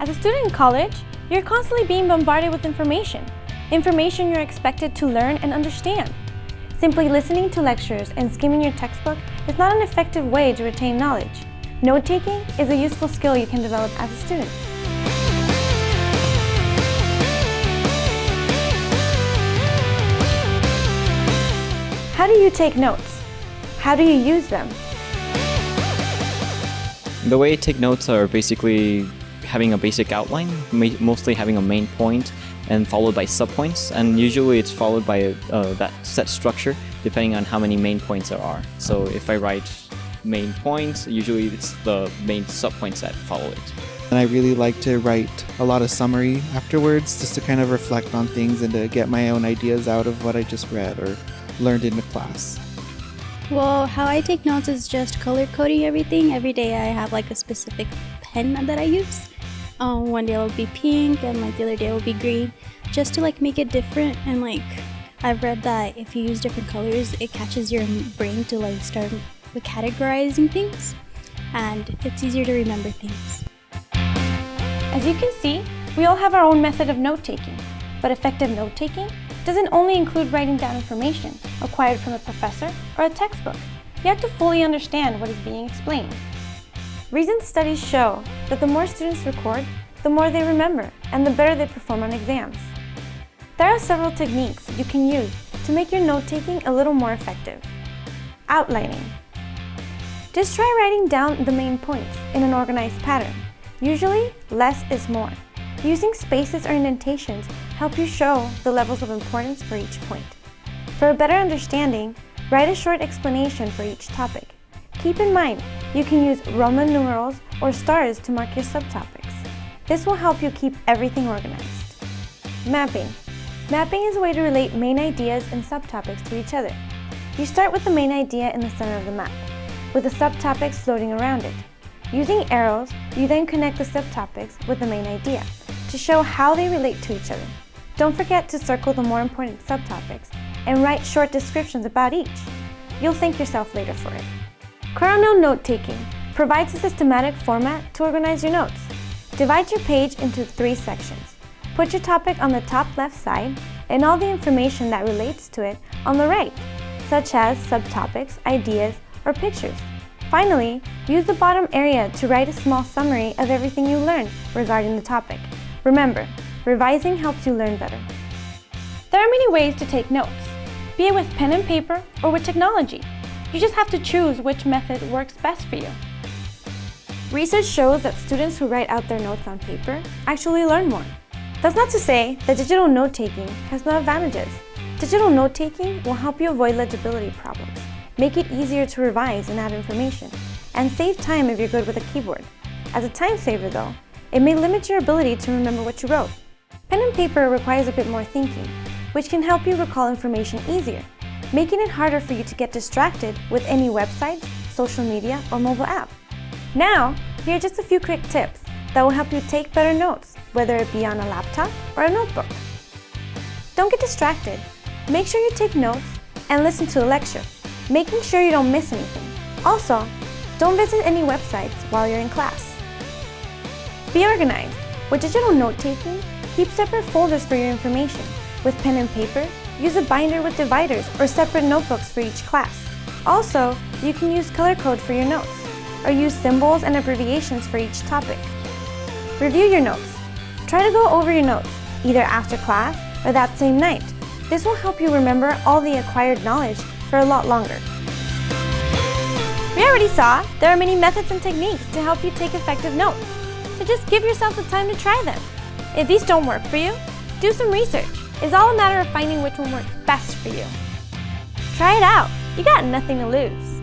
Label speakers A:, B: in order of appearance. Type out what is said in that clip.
A: As a student in college, you're constantly being bombarded with information. Information you're expected to learn and understand. Simply listening to lectures and skimming your textbook is not an effective way to retain knowledge. Note-taking is a useful skill you can develop as a student. How do you take notes? How do you use them?
B: The way I take notes are basically having a basic outline, mostly having a main point and followed by subpoints and usually it's followed by uh, that set structure depending on how many main points there are. So if I write main points, usually it's the main subpoints that follow it.
C: And I really like to write a lot of summary afterwards just to kind of reflect on things and to get my own ideas out of what I just read or learned in the class.
D: Well, how I take notes is just color coding everything. Every day I have like a specific pen that I use. Um, one day it will be pink and like the other day it will be green just to like make it different and like I've read that if you use different colors it catches your brain to like start categorizing things and it's easier to remember things.
A: As you can see, we all have our own method of note-taking, but effective note-taking doesn't only include writing down information acquired from a professor or a textbook. You have to fully understand what is being explained. Recent studies show that the more students record, the more they remember and the better they perform on exams. There are several techniques you can use to make your note-taking a little more effective. Outlining. Just try writing down the main points in an organized pattern. Usually, less is more. Using spaces or indentations help you show the levels of importance for each point. For a better understanding, write a short explanation for each topic. Keep in mind, you can use Roman numerals or stars to mark your subtopics. This will help you keep everything organized. Mapping. Mapping is a way to relate main ideas and subtopics to each other. You start with the main idea in the center of the map, with the subtopics floating around it. Using arrows, you then connect the subtopics with the main idea to show how they relate to each other. Don't forget to circle the more important subtopics and write short descriptions about each. You'll thank yourself later for it. Cornell Note-Taking provides a systematic format to organize your notes. Divide your page into three sections. Put your topic on the top left side and all the information that relates to it on the right, such as subtopics, ideas, or pictures. Finally, use the bottom area to write a small summary of everything you learned regarding the topic. Remember, Revising helps you learn better. There are many ways to take notes, be it with pen and paper or with technology. You just have to choose which method works best for you. Research shows that students who write out their notes on paper actually learn more. That's not to say that digital note-taking has no advantages. Digital note-taking will help you avoid legibility problems, make it easier to revise and add information, and save time if you're good with a keyboard. As a time saver though, it may limit your ability to remember what you wrote. Pen and paper requires a bit more thinking, which can help you recall information easier, making it harder for you to get distracted with any website, social media, or mobile app. Now, here are just a few quick tips that will help you take better notes, whether it be on a laptop or a notebook. Don't get distracted. Make sure you take notes and listen to the lecture, making sure you don't miss anything. Also, don't visit any websites while you're in class. Be organized. With digital note-taking, Keep separate folders for your information. With pen and paper, use a binder with dividers or separate notebooks for each class. Also, you can use color code for your notes, or use symbols and abbreviations for each topic. Review your notes. Try to go over your notes, either after class or that same night. This will help you remember all the acquired knowledge for a lot longer. We already saw there are many methods and techniques to help you take effective notes, so just give yourself the time to try them. If these don't work for you, do some research. It's all a matter of finding which one works best for you. Try it out. You got nothing to lose.